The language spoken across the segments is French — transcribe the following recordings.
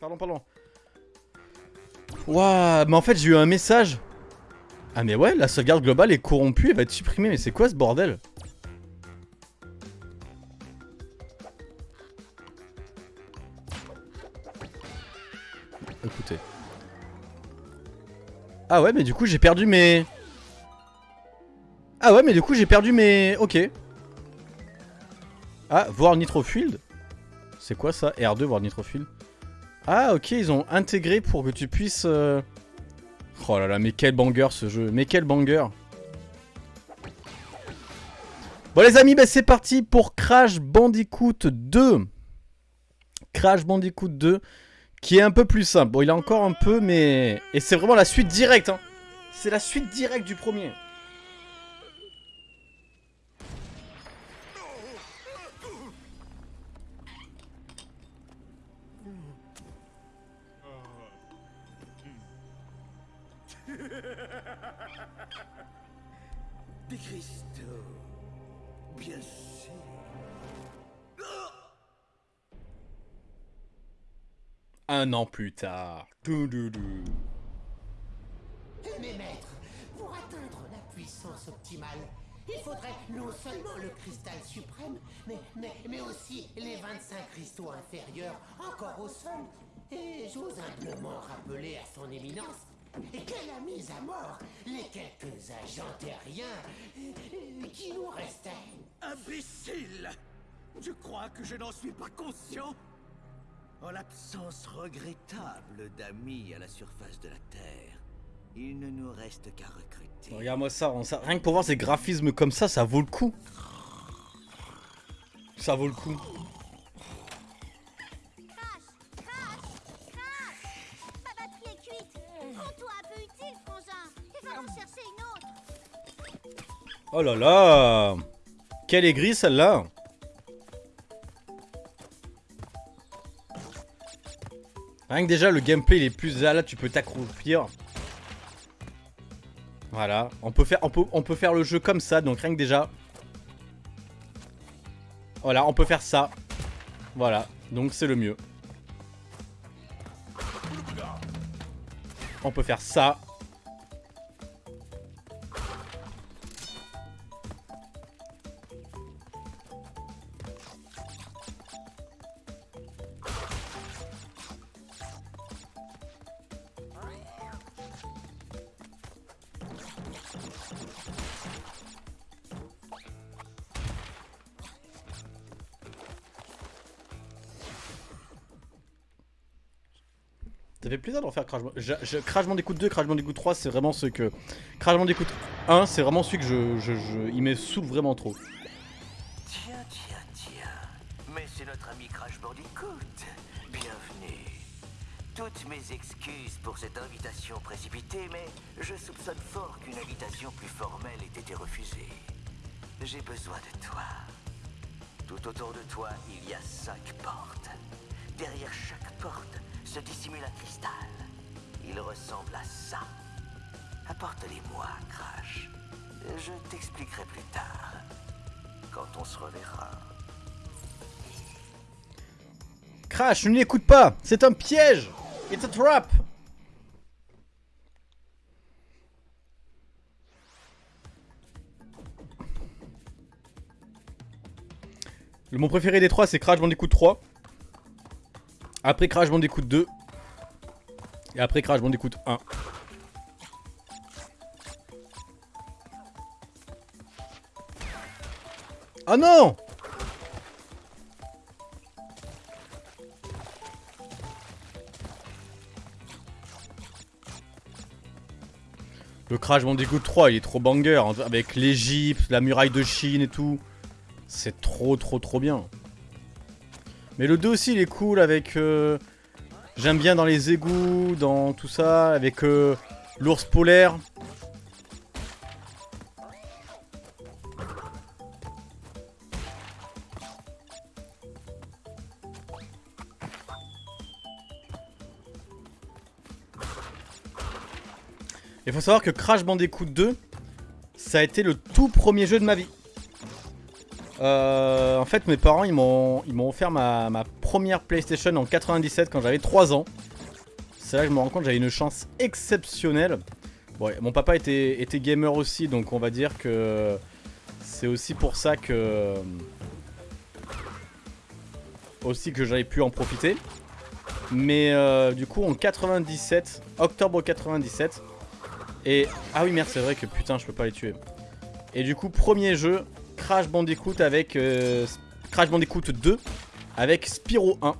Pardon, pardon. Waouh, mais en fait j'ai eu un message. Ah mais ouais, la sauvegarde globale est corrompue, elle va être supprimée. Mais c'est quoi ce bordel? Écoutez. Ah ouais, mais du coup j'ai perdu mes... Ah ouais, mais du coup j'ai perdu mes... Ok. Ah, voir Nitrofield C'est quoi ça? R2, voir Nitrofield Ah ok, ils ont intégré pour que tu puisses... euh, Oh là là, mais quel banger ce jeu, mais quel banger Bon les amis, bah, c'est parti pour Crash Bandicoot 2 Crash Bandicoot 2 qui est un peu plus simple. Bon, il a encore un peu, mais... Et c'est vraiment la suite directe, hein. C'est la suite directe du premier. Un an plus tard. Mes maîtres, pour atteindre la puissance optimale, il faudrait non seulement le cristal suprême, mais, mais, mais aussi les 25 cristaux inférieurs encore au sol. Et j'ose humblement rappeler à son éminence qu'elle a mis à mort les quelques agents terriens qui nous restaient. Imbécile Je crois que je n'en suis pas conscient? En l'absence regrettable d'amis à la surface de la Terre, il ne nous reste qu'à recruter. Regarde-moi ça, on- ça- rien que pour voir ces graphismes comme ça, ça vaut le coup. Ça vaut le coup. Crash Crash Crash Ma batterie est cuite Rends-toi un peu utile, frangin Il va en chercher une autre Oh là là Quelle aigrie celle-là Rien que déjà le gameplay il est plus là, là tu peux t'accroupir. Voilà, on peut, faire, on, peut, on peut faire le jeu comme ça, donc rien que déjà. Voilà, on peut faire ça. Voilà, donc c'est le mieux. On peut faire ça. Faire Crash Crash Bandicoot 2, Crash Bandicoot 3, c'est vraiment ce que. Crash Bandicoot 1, c'est vraiment celui que je- Il me saoule vraiment trop. Tiens, tiens, tiens. Mais c'est notre ami Crash Bandicoot. Bienvenue. Toutes mes excuses pour cette invitation précipitée, mais je soupçonne fort qu'une invitation plus formelle ait été refusée. J'ai besoin de toi. Tout autour de toi, il y a cinq portes. Derrière chaque porte se dissimule un cristal. Il ressemble à ça. Apporte-les-moi, Crash. Je t'expliquerai plus tard. Quand on se reverra. Crash, ne l'écoute pas C'est un piège It's a trap Le mon préféré des trois, c'est Crash Bandicoot 3. Après Crash Bandicoot 2. Et après Crash Bandicoot 1. Ah non Le Crash Bandicoot 3, il est trop banger, hein, avec l'Egypte, la muraille de Chine et tout. C'est trop trop trop bien. Mais le 2 aussi, il est cool avec... euh, J'aime bien dans les égouts, dans tout ça, avec euh, l'ours polaire. Il faut savoir que Crash Bandicoot 2, ça a été le tout premier jeu de ma vie. Euh, en fait, mes parents, ils m'ont offert ma, ma première PlayStation en 97 quand j'avais 3 ans. C'est là que je me rends compte j'avais une chance exceptionnelle. Bon, mon papa était, était gamer aussi, donc on va dire que c'est aussi pour ça que aussi que j'avais pu en profiter. Mais euh, du coup en 97, octobre 97, et ah oui merde c'est vrai que putain je peux pas les tuer. Et du coup premier jeu, Crash Bandicoot avec euh, Crash Bandicoot 2 avec Spyro 1.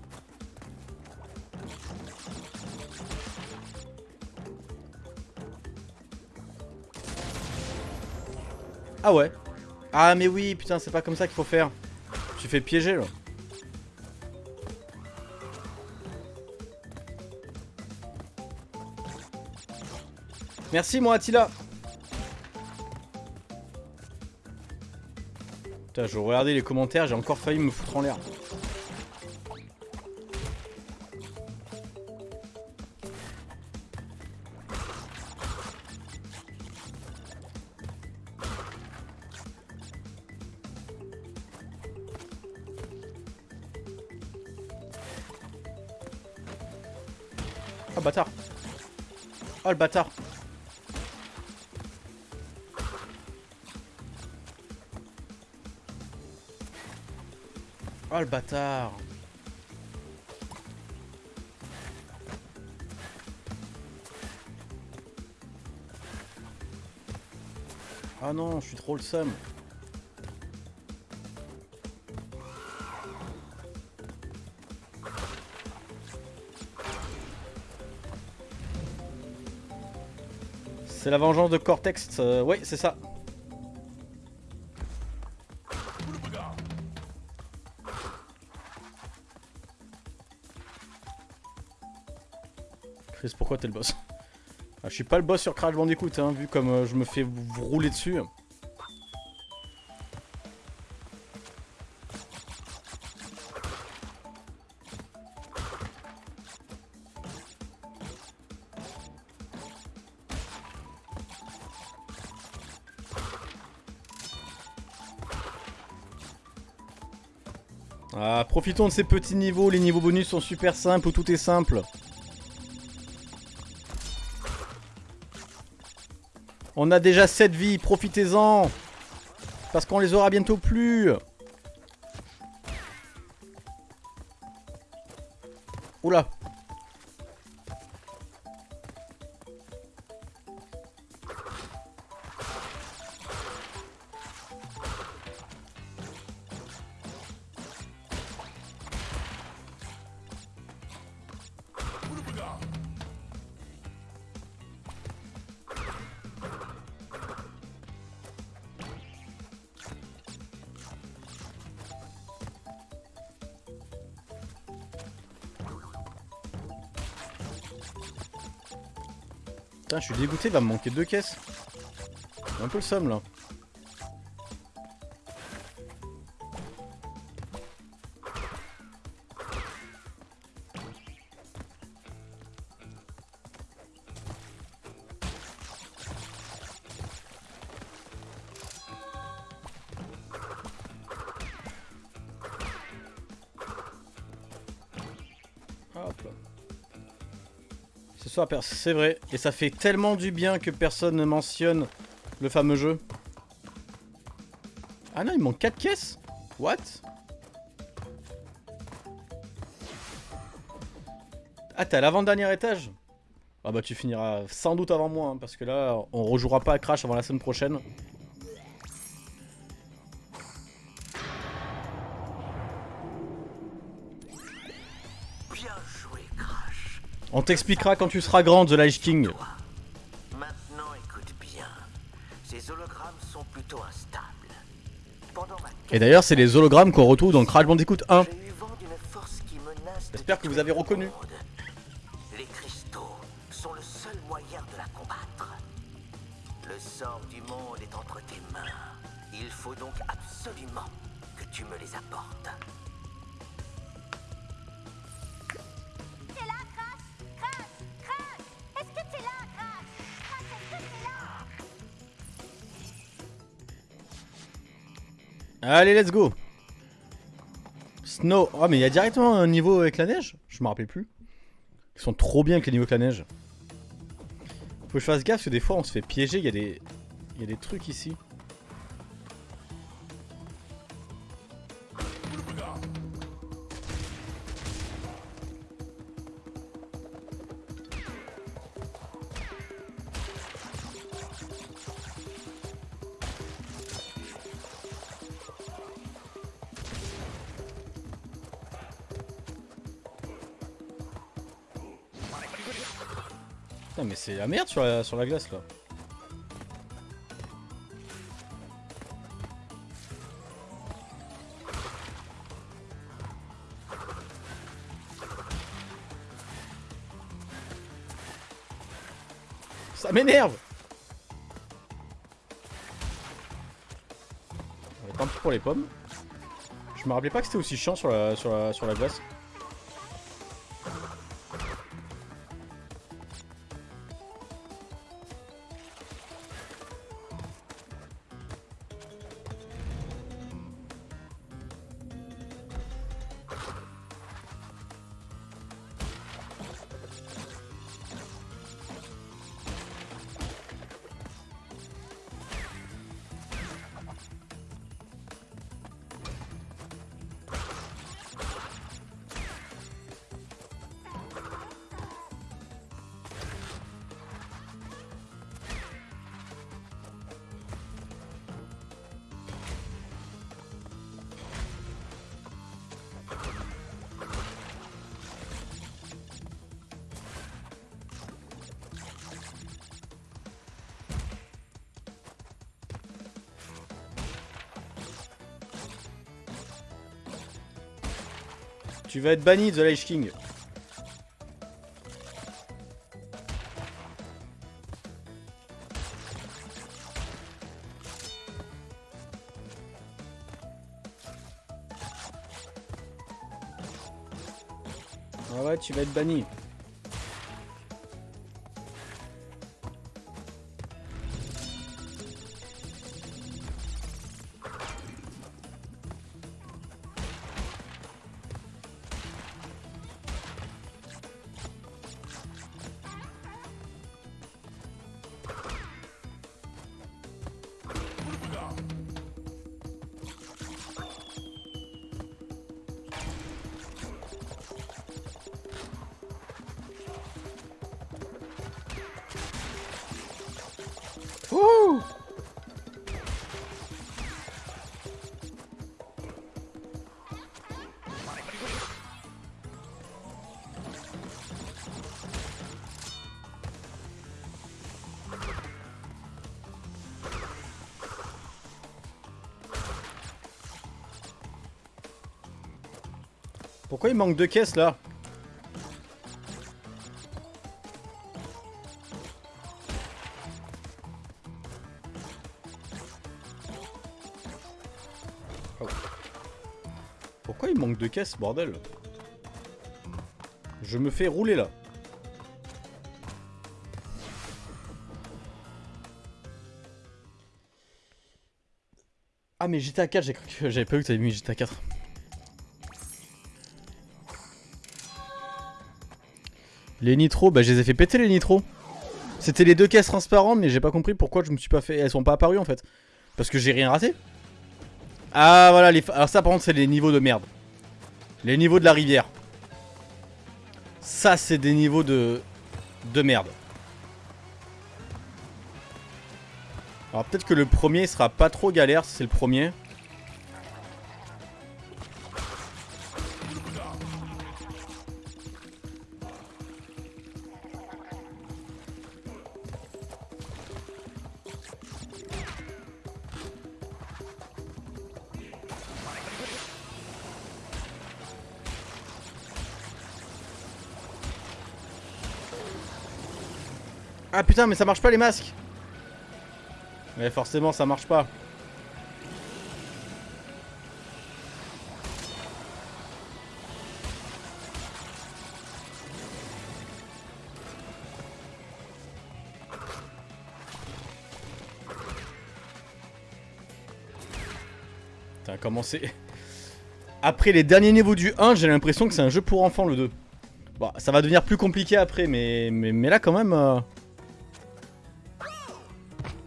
Ah ouais Ah mais oui putain c'est pas comme ça qu'il faut faire. Tu fais piéger là. Merci moi Attila Putain je regardais les commentaires, j'ai encore failli me foutre en l'air. Bâtard Oh le bâtard Ah non, je suis trop le seum. C'est la vengeance de Cortex, euh, oui c'est ça. Chris, pourquoi t'es le boss? Ah, Je suis pas le boss sur Crash Bandicoot, hein, vu comme euh, je me fais rouler dessus. Profitons de ces petits niveaux, les niveaux bonus sont super simples, tout est simple. On a déjà 7 vies, profitez-en Parce qu'on les aura bientôt plus suis dégoûté, il va me manquer deux caisses. Un peu le somme là. Ce soir, c'est vrai. Et ça fait tellement du bien que personne ne mentionne le fameux jeu. Ah non, il manque 4 caisses? What? Ah, t'es à l'avant-dernier étage? Ah bah tu finiras sans doute avant moi, hein, parce que là, on rejouera pas à Crash avant la semaine prochaine. On t'expliquera quand tu seras grand, The Lich King. Maintenant, écoute bien. Ces hologrammes sont plutôt instables. Pendant ma Et d'ailleurs, c'est les hologrammes qu'on retrouve dans Crash Bandicoot 1. J'ai eu vent d'une force qui menace. de J'espère que vous avez reconnu. Allez, let's go Snow. Oh, mais il y a directement un niveau avec la neige Je me rappelle plus. Ils sont trop bien avec les niveaux avec la neige. Faut que je fasse gaffe parce que des fois on se fait piéger. Il y des. Y a des trucs ici. La merde sur la, sur la glace là. Ça m'énerve Tant pis pour les pommes. Je me rappelais pas que c'était aussi chiant sur la, sur la, sur la glace. Tu vas être banni The Lich King. Ah ouais, tu vas être banni. Pourquoi il manque deux caisses là Oh. Pourquoi il manque de caisses, bordel Je me fais rouler là. Ah mais GTA 4, j'ai cru que j'avais pas vu que t'avais mis GTA 4. Les nitros, bah je les ai fait péter les nitros. C'était les deux caisses transparentes, mais j'ai pas compris pourquoi je me suis pas fait. Elles sont pas apparues en fait. Parce que j'ai rien raté. Ah voilà, les... alors ça par contre c'est les niveaux de merde. Les niveaux de la rivière. Ça c'est des niveaux de... de merde. Alors peut-être que le premier sera pas trop galère si c'est le premier. Putain mais ça marche pas les masques Mais forcément ça marche pas. Putain comment c'est... après les derniers niveaux du 1, j'ai l'impression que c'est un jeu pour enfants le 2. Bon, ça va devenir plus compliqué après, mais, mais, mais là quand même... euh.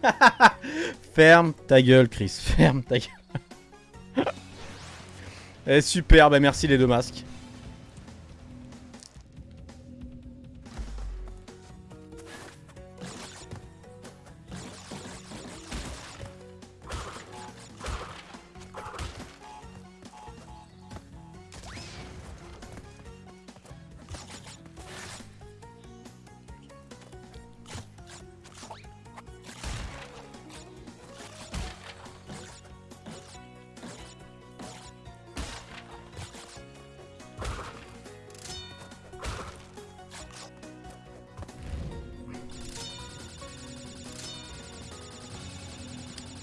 Ferme ta gueule, Chris. Ferme ta gueule. Eh, super, bah merci les deux masques.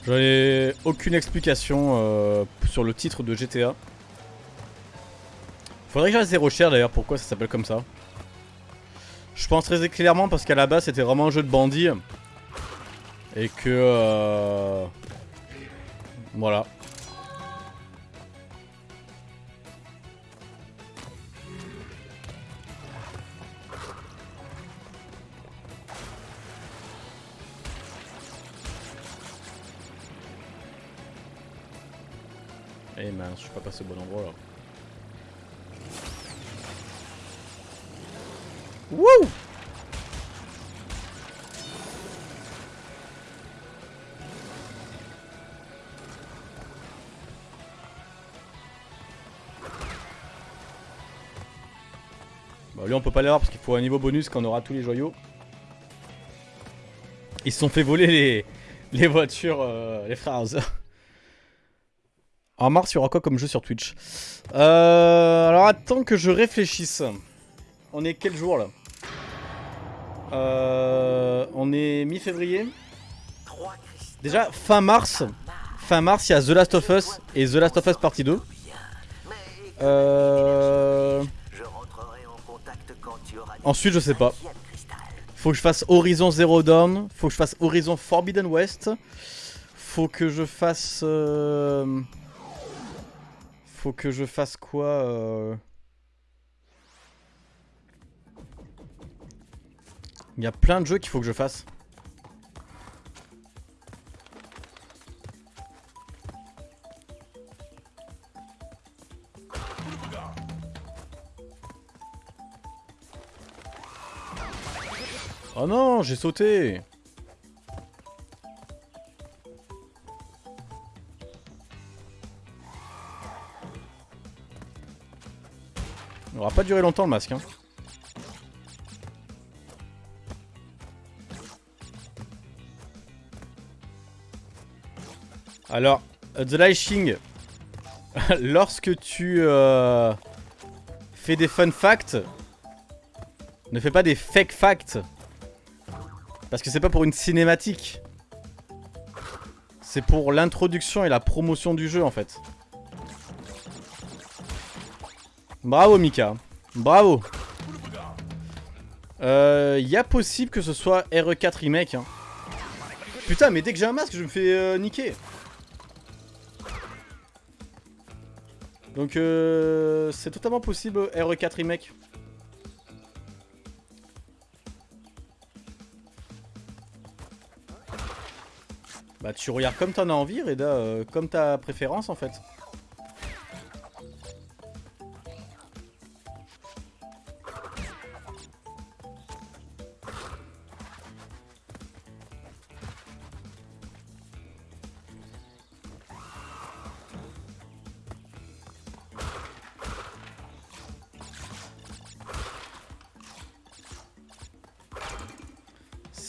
J'en aucune explication euh, sur le titre de GTA. Faudrait que j'aille zéro cher d'ailleurs, pourquoi ça s'appelle comme ça. Je pense très clairement parce qu'à la base c'était vraiment un jeu de bandit. Et que... euh, Voilà. Je suis pas passé au bon endroit là. Wouh Bah lui on peut pas l'avoir parce qu'il faut un niveau bonus quand on aura tous les joyaux. Ils se sont fait voler les, les voitures, euh, les frères Hauser. En mars, il y aura quoi comme jeu sur Twitch euh, Alors attends que je réfléchisse. On est quel jour là euh, On est mi-février. Déjà, fin mars. Fin mars, il y a The Last of Us et The Last of Us Partie 2. Mais Euh... Ensuite, je sais pas. Faut que je fasse Horizon Zero Dawn. Faut que je fasse Horizon Forbidden West. Faut que je fasse... euh, Faut que je fasse quoi euh, Il y a plein de jeux qu'il faut que je fasse. Oh non, j'ai sauté Pas duré longtemps le masque. Hein. Alors, euh, The Lashing, lorsque tu euh, fais des fun facts, ne fais pas des fake facts. Parce que c'est pas pour une cinématique. C'est pour l'introduction et la promotion du jeu en fait. Bravo Mika. Bravo. Euh, y a possible que ce soit RE4 Remake. Hein. Putain, mais dès que j'ai un masque, je me fais euh, niquer. Donc euh, c'est totalement possible RE4 Remake. Bah tu regardes comme t'en as envie Reda, euh, comme ta préférence en fait.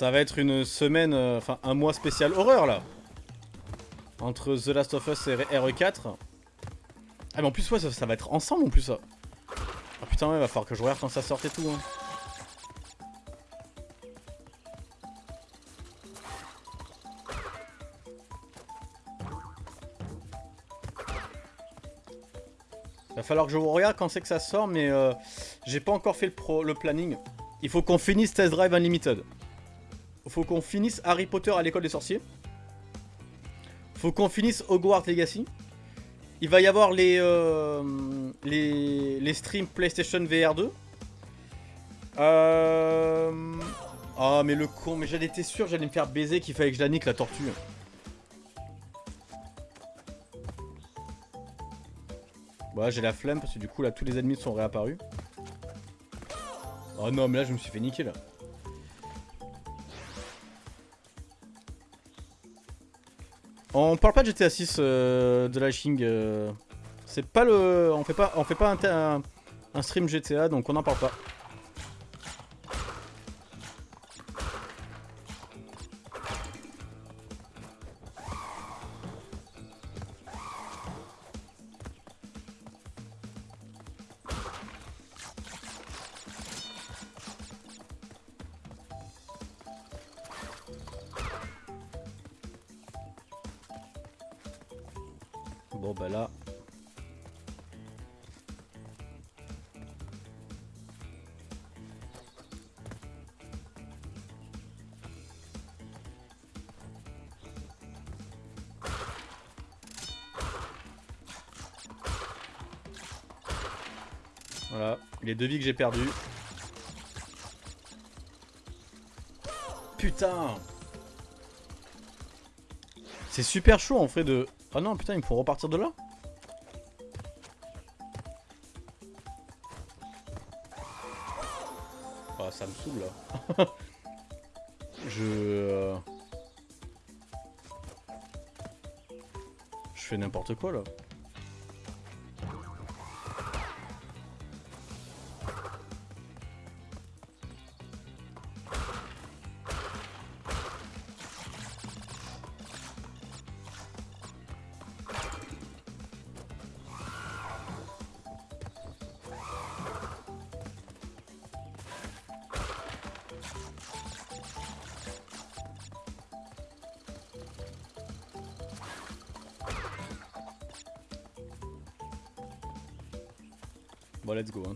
Ça va être une semaine, euh, enfin un mois spécial horreur là. Entre The Last of Us et RE4. Ah mais en plus ouais ça, ça va être ensemble en plus ça. Ah putain ouais va falloir que je regarde quand ça sort et tout. hein. Va falloir que je regarde quand c'est que ça sort mais euh, j'ai pas encore fait le, pro, le planning. Il faut qu'on finisse Test Drive Unlimited. Faut qu'on finisse Harry Potter à l'école des sorciers. Faut qu'on finisse Hogwarts Legacy. il va y avoir les, euh, les, les streams PlayStation VR 2. Euh... Ah, mais le con, mais j'allais été sûr, j'allais me faire baiser qu'il fallait que je la nique la tortue. Voilà, j'ai la flemme parce que du coup là tous les ennemis sont réapparus. Oh non, mais là je me suis fait niquer là. On parle pas de GTA 6 euh, de la King. euh, C'est pas le. On fait pas, on fait pas un, un- un stream GTA donc on en parle pas. Deux que j'ai perdues. Putain C'est super chaud en fait de... Ah non putain il me faut repartir de là Ah ça me saoule là. Je... euh, Je fais n'importe quoi là.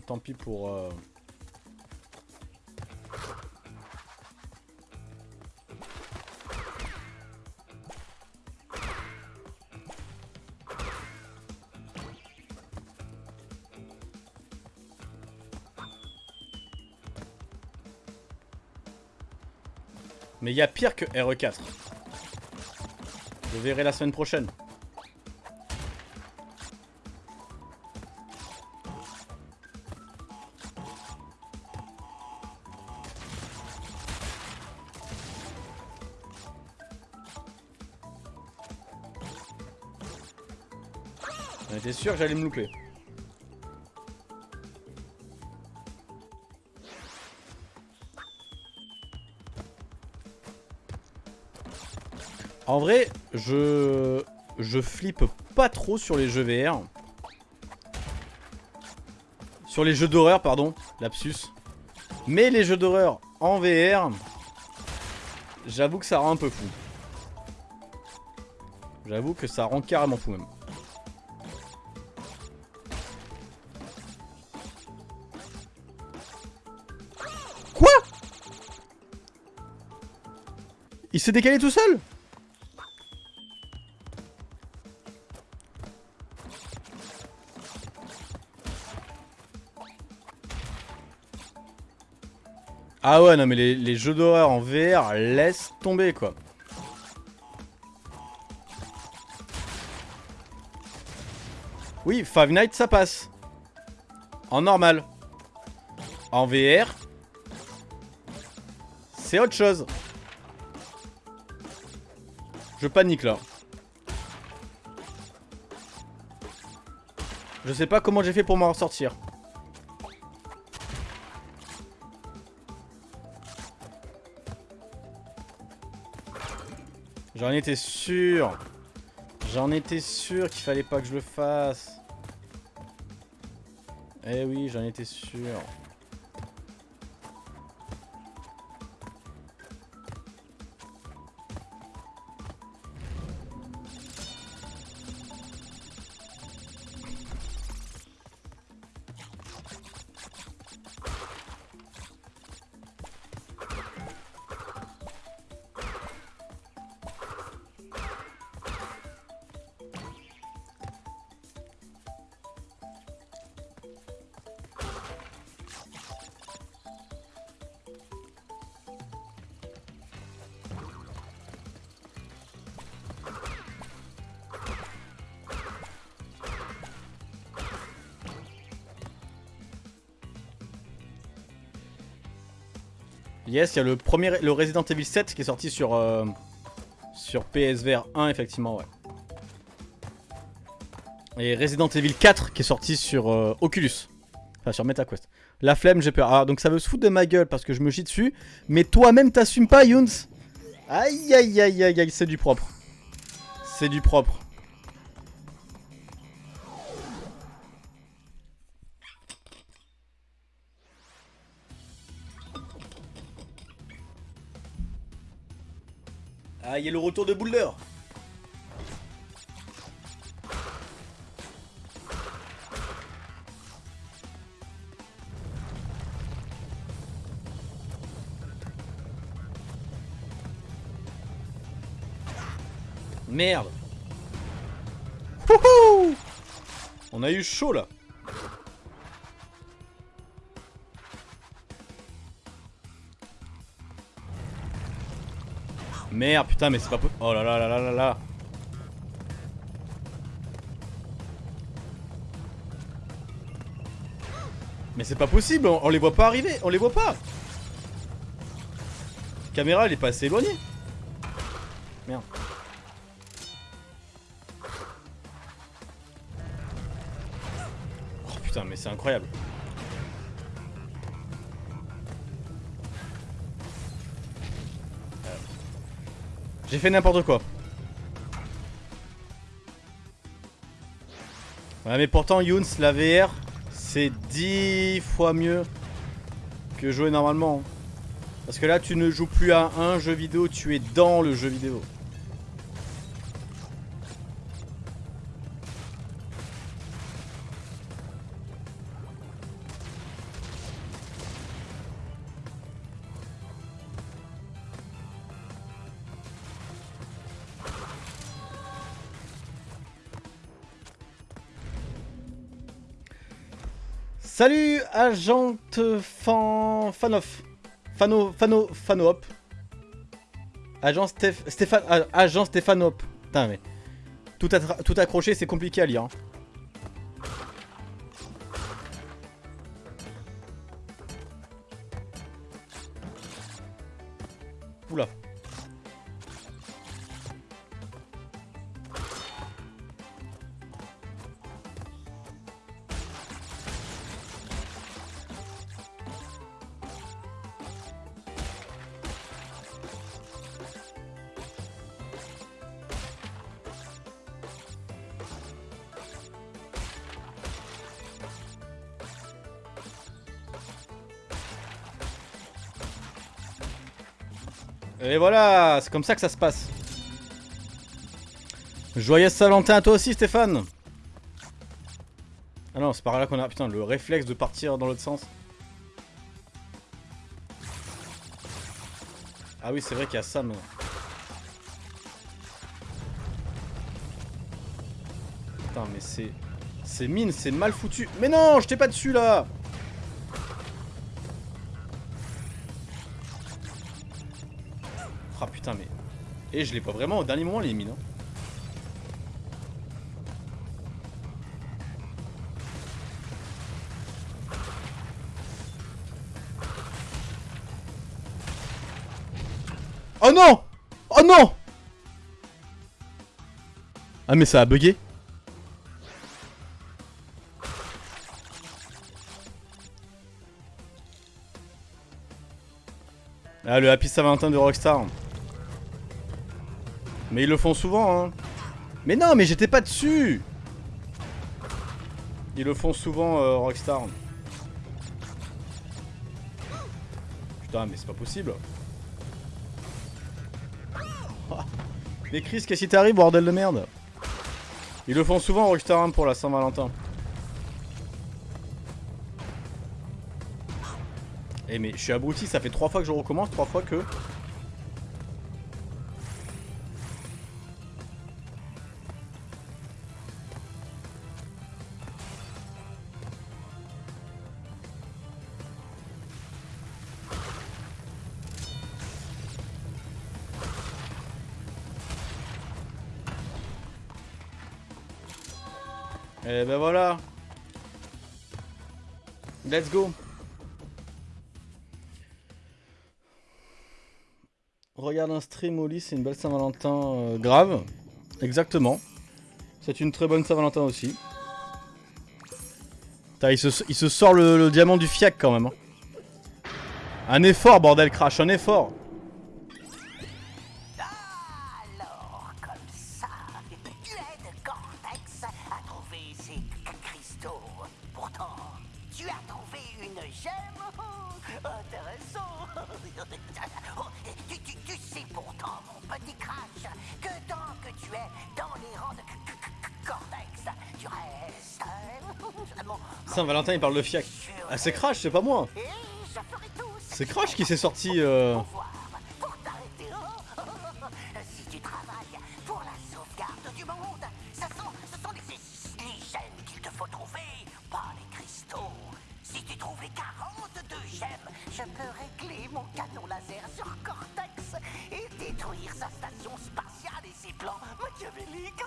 Tant pis pour... euh, Mais il y a pire que RE4. Je verrai la semaine prochaine. J'allais me louper. En vrai, je je flippe pas trop sur les jeux VR. Sur les jeux d'horreur, pardon, lapsus. Mais les jeux d'horreur en VR, j'avoue que ça rend un peu fou. J'avoue que ça rend carrément fou même. S'est décalé tout seul Ah ouais, non mais les, jeux d'horreur en VR, laisse tomber quoi. Oui, Five Nights ça passe. En normal. En VR, c'est autre chose. Je panique là. Je sais pas comment j'ai fait pour m'en sortir. J'en étais sûr. J'en étais sûr qu'il fallait pas que je le fasse. Eh oui, j'en étais sûr. Yes, il y a le premier, le Resident Evil 7 qui est sorti sur, euh, sur PSVR 1, effectivement, ouais. Et Resident Evil 4 qui est sorti sur euh, Oculus. Enfin, sur MetaQuest. La flemme, j'ai peur. Ah, donc ça veut se foutre de ma gueule parce que je me chie dessus. Mais toi-même, t'assumes pas, Younes Aïe, aïe, aïe, aïe, aïe, c'est du propre. C'est du propre. Ah, il y a le retour de Boulder. Merde. Wouhou On a eu chaud là Merde, putain, mais c'est pas possible. Oh là là là là là là. Mais c'est pas possible, on, on, les voit pas arriver, on les voit pas. La caméra, elle est pas assez éloignée. Merde. Oh putain, mais c'est incroyable. J'ai fait n'importe quoi. Ouais, mais pourtant, Younes, la VR, c'est 10 fois mieux que jouer normalement. Parce que là, tu ne joues plus à un jeu vidéo, tu es dans le jeu vidéo. Salut agent fan... Fanoff. Fano... Fano... Fanop. Agent Steph... Stéphane... ah, Agent Stéphanop. Putain mais... Tout, tout accroché c'est compliqué à lire. Hein. C'est comme ça que ça se passe. Joyeux Saint-Valentin à toi aussi Stéphane Ah non, c'est par là qu'on a... Putain, le réflexe de partir dans l'autre sens. Ah oui, c'est vrai qu'il y a maintenant. Putain, mais c'est... C'est mine, c'est mal foutu. Mais non, je t'ai pas dessus là Et je l'ai pas vraiment au dernier moment les mines. Hein. Oh non Oh non Ah mais ça a bugué Ah le Happy Saint-Valentin de Rockstar mais ils le font souvent, hein. Mais non, mais j'étais pas dessus Ils le font souvent, euh, Rockstar. Putain, mais c'est pas possible. mais Chris, qu'est-ce qui t'arrive, bordel de merde? Ils le font souvent, Rockstar, hein, pour la Saint-Valentin. Eh mais je suis abruti, ça fait trois fois que je recommence, trois fois que... Et ben voilà. Let's go. Regarde un stream au lit, c'est une belle Saint-Valentin euh, grave. Exactement. C'est une très bonne Saint-Valentin aussi. Il, se, sort le, le diamant du fiac quand même. hein. Un effort, bordel, Crash, un effort. Il parle de fiac. Ah, c'est Crash, c'est pas moi. C'est Crash qui s'est sorti... Si tu travailles pour la sauvegarde du monde, ce sont, les gemmes qu'il te faut trouver, pas les cristaux. Si tu trouves les 42 gemmes, je peux régler mon canon laser sur Cortex et détruire sa station spatiale et ses plans machiavéliques.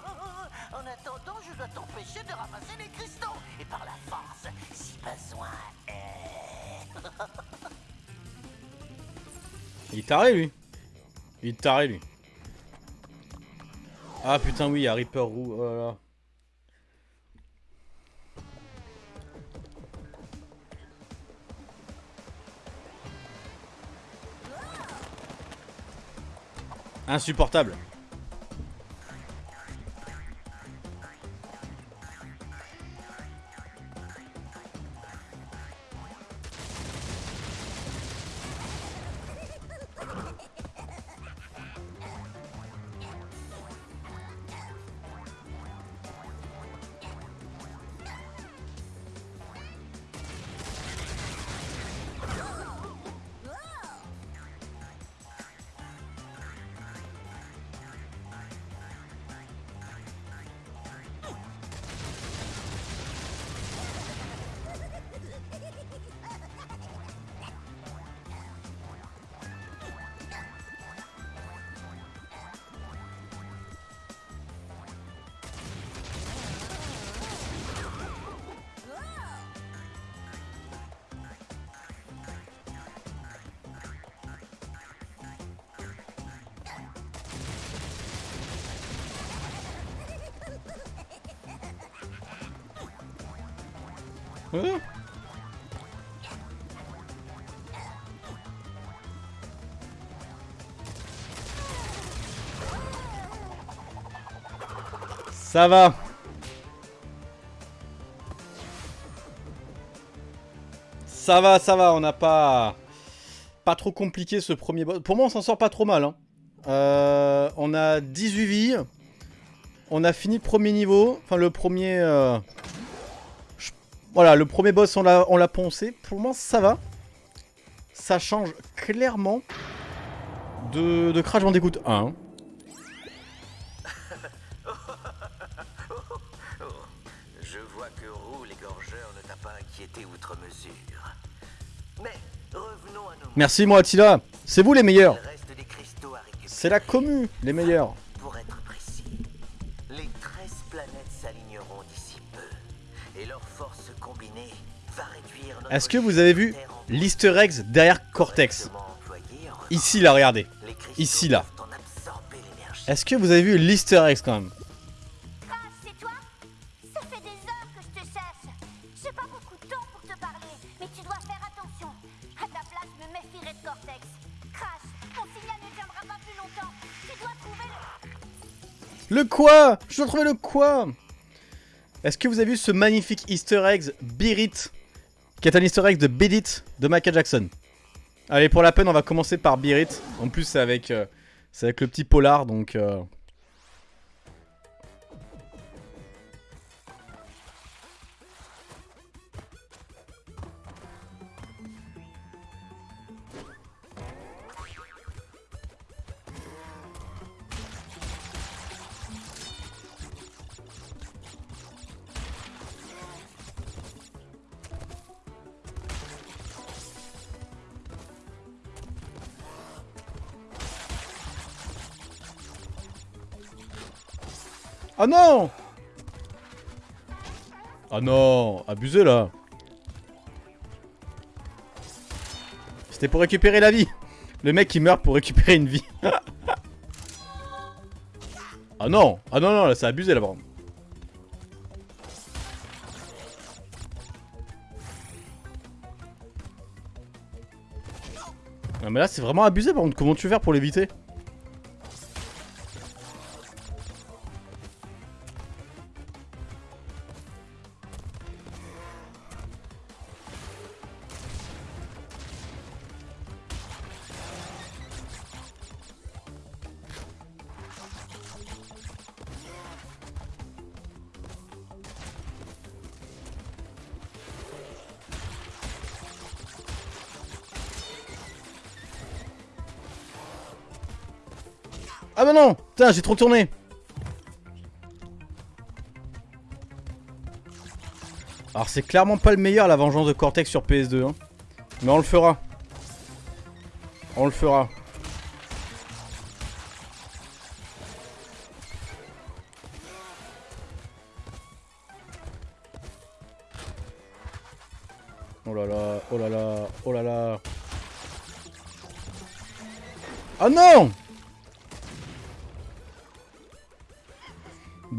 En attendant, je dois t'empêcher de ramasser les cristaux et par la force, si besoin est. Il est taré, lui. Il est taré, lui. Ah, putain, oui, il y a Reaper Roux. Oh là là. Insupportable. Ça va. Ça va, ça va, on n'a pas... Pas trop compliqué ce premier boss. Pour moi, on s'en sort pas trop mal. hein. Euh, on a 18 vies. On a fini le premier niveau. Enfin, le premier... euh, Voilà, le premier boss, on l'a on l'a poncé. Pour moi, ça va. Ça change clairement de, de Crash Bandicoot 1. Inquiété outre mesure. Mais revenons à nos Merci, moi, Attila. C'est vous les meilleurs. C'est la commu, les meilleurs. Pour être précis, les 13 planètes s'aligneront d'ici peu. Et leur force combinée va réduire notre Est-ce que vous avez vu l'easter eggs derrière Cortex Ici, là, regardez. ici, là. Est-ce que vous avez vu l'easter eggs quand même? Quoi Je dois trouver le quoi Est-ce que vous avez vu ce magnifique easter eggs Beat It Qui est un easter egg de Beat It de Michael Jackson? Allez, pour la peine, on va commencer par Beat It. En plus, c'est avec, euh, avec le petit polar, donc... euh, Ah non Ah non Abusé là C'était pour récupérer la vie Le mec qui meurt pour récupérer une vie. ah non Ah non, non, là, c'est abusé, là, contre. Non mais là c'est vraiment abusé par contre, comment tu veux faire pour l'éviter? Ah bah non Putain, j'ai trop tourné. Alors c'est clairement pas le meilleur la vengeance de Cortex sur PS2 hein. Mais on le fera. On le fera. Oh là là, oh là là, oh là là. Ah non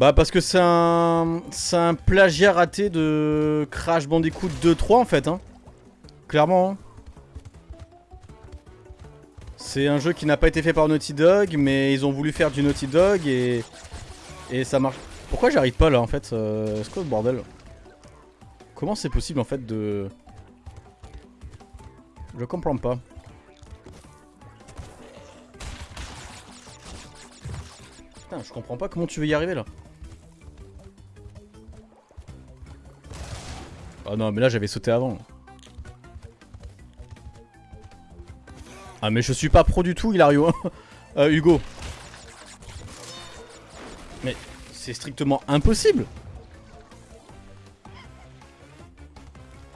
Bah parce que c'est un... C'est un plagiat raté de Crash Bandicoot 2-3 en fait hein. Clairement hein. C'est un jeu qui n'a pas été fait par Naughty Dog mais ils ont voulu faire du Naughty Dog et... Et ça marche. Pourquoi j'arrive pas là en fait euh... C'est quoi le bordel? Comment c'est possible en fait de... Je comprends pas. Putain, je comprends pas comment tu veux y arriver là. Oh non, mais là j'avais sauté avant. Ah mais je suis pas pro du tout, Hilario. euh, Hugo. Mais c'est strictement impossible.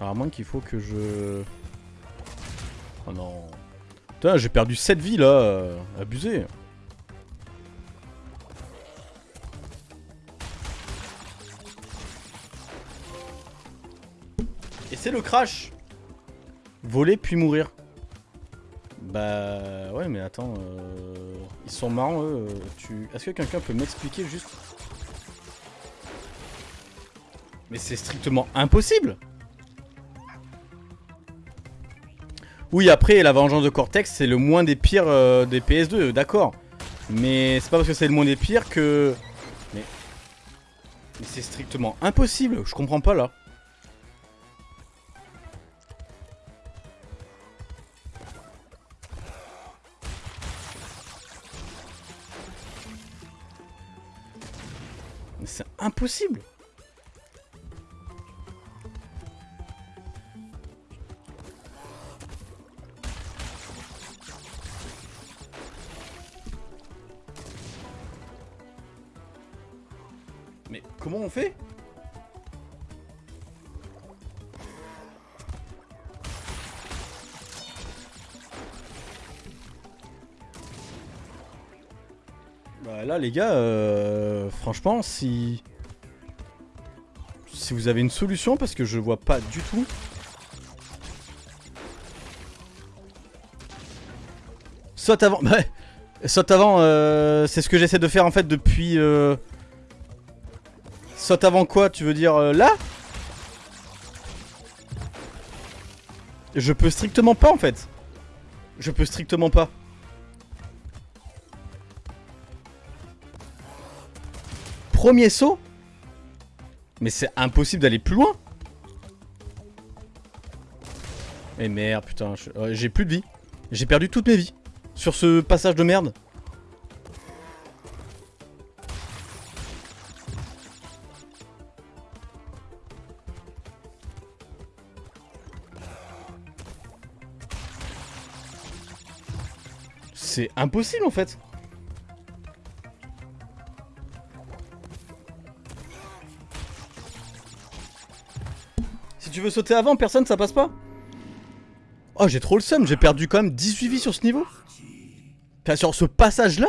Alors à moins qu'il faut que je... Oh non. Putain, j'ai perdu 7 vies là. abusé. Le crash Voler puis mourir. Bah ouais mais attends, euh, ils sont marrants eux. Tu... Est-ce que quelqu'un peut m'expliquer juste? Mais c'est strictement impossible Oui après la vengeance de Cortex c'est le moins des pires euh, des PS2, d'accord. Mais c'est pas parce que c'est le moins des pires que... Mais... Mais c'est strictement impossible, je comprends pas là. Impossible Mais comment on fait? Bah là les gars, euh, franchement si... Si vous avez une solution parce que je vois pas du tout. Saute avant, ouais. Saute avant, euh, c'est ce que j'essaie de faire en fait depuis... euh, Saute avant quoi Tu veux dire euh, là? Je peux strictement pas en fait. Je peux strictement pas. Premier saut Mais c'est impossible d'aller plus loin Mais merde putain, euh, j'ai plus de vie. J'ai perdu toutes mes vies. Sur ce passage de merde. C'est impossible en fait. Veux sauter avant, personne ça passe pas. Oh j'ai trop le seum, j'ai perdu quand même 18 vies sur ce niveau. Enfin, sur ce passage là.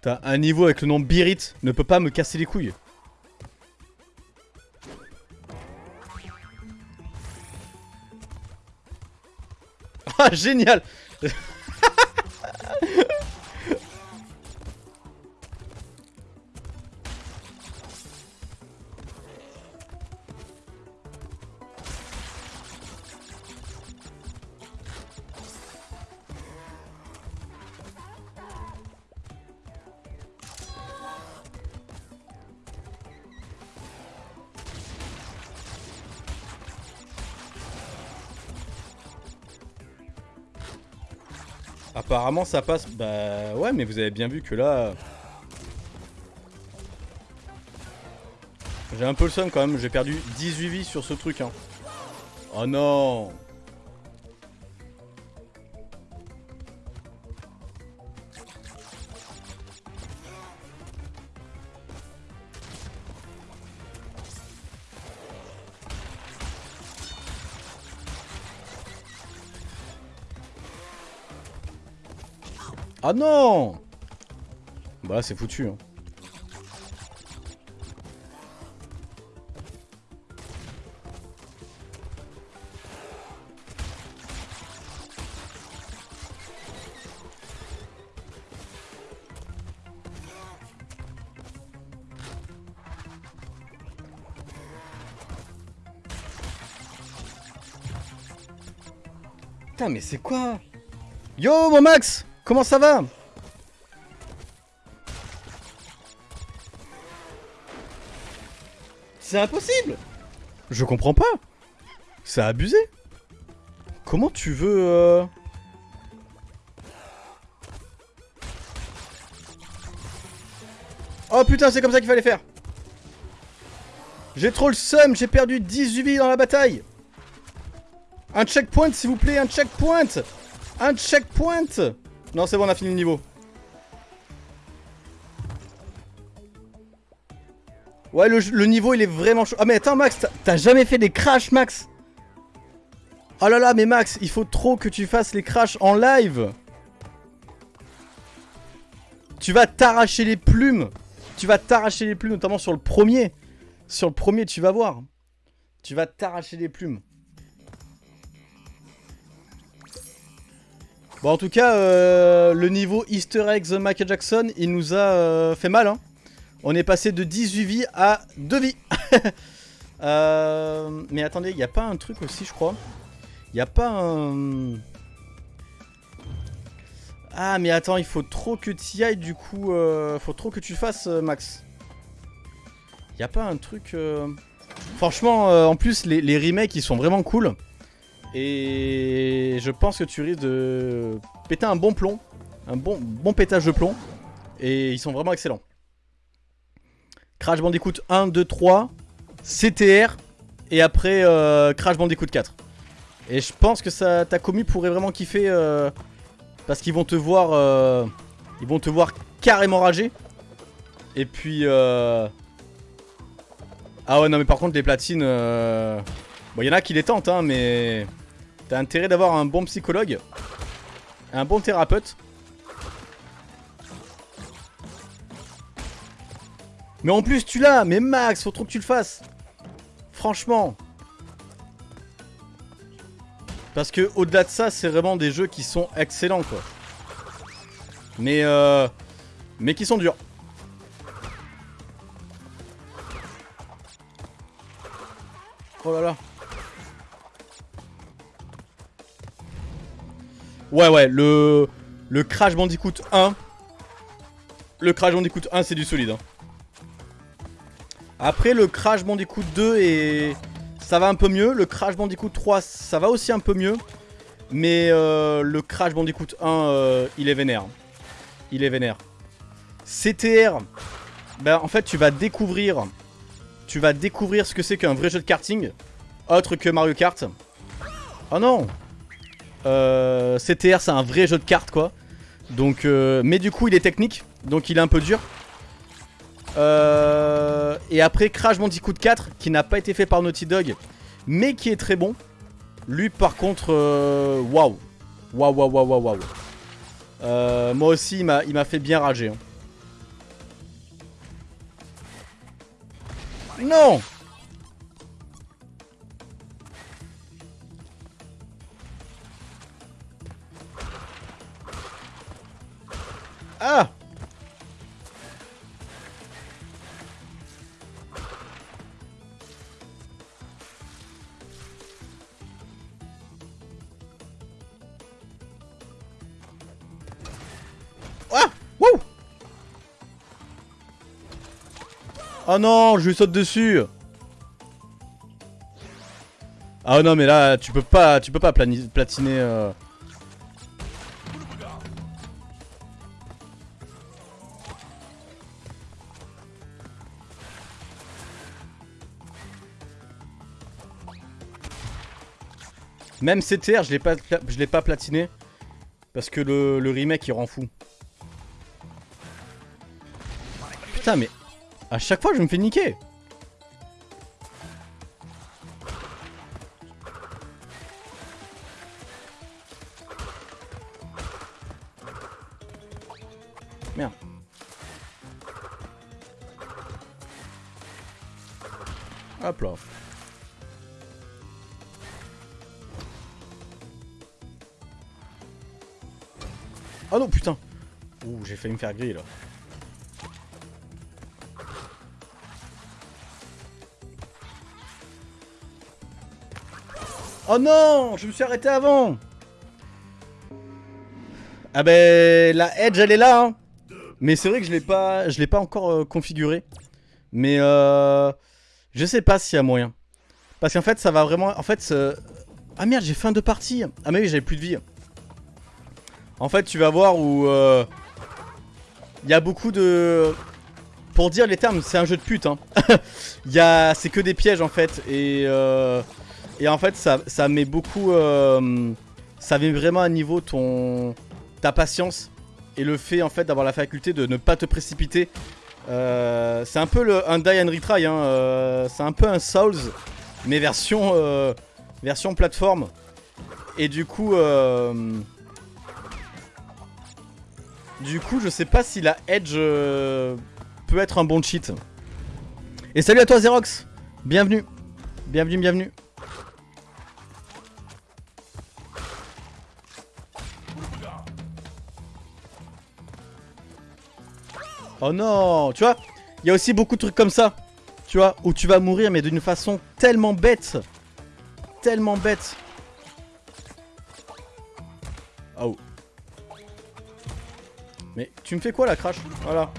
T'as un niveau avec le nom Birit, ne peut pas me casser les couilles. Ah, génial Apparemment ça passe. Bah ouais, mais vous avez bien vu que là. J'ai un peu le son quand même, j'ai perdu 18 vies sur ce truc. Hein. Oh non Ah non Bah c'est foutu. Hein. Mais c'est quoi? Yo mon Max Comment ça va C'est impossible Je comprends pas. C'est abusé. Comment tu veux... Euh... Oh putain, c'est comme ça qu'il fallait faire. J'ai trop le seum, j'ai perdu 18 vies dans la bataille. Un checkpoint s'il vous plaît, un checkpoint. Un checkpoint non, c'est bon, on a fini le niveau. Ouais, le, niveau, il est vraiment chaud. Ah, mais attends, Max, t'as jamais fait des crashs, Max? Oh là là, mais Max, il faut trop que tu fasses les crashs en live. Tu vas t'arracher les plumes. Tu vas t'arracher les plumes, notamment sur le premier. Sur le premier, tu vas voir. Tu vas t'arracher les plumes. Bon, en tout cas, euh, le niveau Easter eggs Michael Jackson, il nous a euh, fait mal. Hein. On est passé de 18 vies à 2 vies. Euh, mais attendez, il n'y a pas un truc aussi, je crois. Il n'y a pas un... Ah, mais attends, il faut trop que tu y ailles, du coup. Il faut trop que tu fasses, Max. Il n'y a pas un truc... Franchement, en plus, les, les remakes, ils sont vraiment cool. Et je pense que tu risques de péter un bon plomb. Un bon, pétage de plomb. Et ils sont vraiment excellents. Crash Bandicoot 1, 2, 3, CTR. Et après euh, Crash Bandicoot 4. Et je pense que ça, ta commu pourrait vraiment kiffer. Euh, parce qu'ils vont te voir. Euh, ils vont te voir carrément rager. Et puis. Ah ouais, non, mais par contre, les platines. Bon, il y en a qui les tentent, hein, mais... T'as intérêt d'avoir un bon psychologue. Un bon thérapeute. Mais en plus, tu l'as Mais Max, faut trop que tu le fasses Franchement Parce que au-delà de ça, c'est vraiment des jeux qui sont excellents, quoi. Mais, euh... Mais qui sont durs. Oh là là Ouais, ouais, le, Crash Bandicoot 1. Le Crash Bandicoot 1, c'est du solide. Hein. Après, le Crash Bandicoot 2, et ça va un peu mieux. Le Crash Bandicoot 3, ça va aussi un peu mieux. Mais euh, le Crash Bandicoot 1, euh, il est vénère. Il est vénère. CTR, ben, en fait, tu vas découvrir... Tu vas découvrir ce que c'est qu'un vrai jeu de karting. Autre que Mario Kart. Oh non euh, CTR c'est un vrai jeu de cartes quoi. Donc, euh, mais du coup il est technique, donc il est un peu dur. Euh, et après Crash Bandicoot 4 qui n'a pas été fait par Naughty Dog, mais qui est très bon. Lui par contre, waouh, waouh, waouh, waouh, waouh. moi aussi il m'a fait bien rager. Hein. Non Ah Ah Wouh Oh non, je lui saute dessus Ah non mais là tu peux pas tu peux pas platiner euh. Même CTR je l'ai pas platiné parce que le, le remake il rend fou. Putain mais à chaque fois je me fais niquer. Failli me faire griller là. Oh non Je me suis arrêté avant Ah ben la edge elle est là hein. Mais c'est vrai que je l'ai pas je l'ai pas encore euh, configuré. Mais euh, je sais pas s'il y a moyen. Parce qu'en fait ça va vraiment en fait Ah merde j'ai fin de partie Ah mais oui j'avais plus de vie. En fait tu vas voir où euh, il y a beaucoup de pour dire les termes, c'est un jeu de pute hein. A c'est que des pièges en fait et euh, et en fait, ça, ça met beaucoup. euh, ça met vraiment à niveau ton ta patience et le fait en fait d'avoir la faculté de ne pas te précipiter. Euh, c'est un peu le, un die and retry. Hein, c'est un peu un Souls, mais version version plateforme. Et du coup, du coup, je sais pas si la edge euh, peut être un bon cheat. Et salut à toi Xerox, bienvenue, bienvenue, bienvenue. Oh non, tu vois, il y a aussi beaucoup de trucs comme ça, tu vois, où tu vas mourir mais d'une façon tellement bête, tellement bête. Mais tu me fais quoi là, Crash Voilà.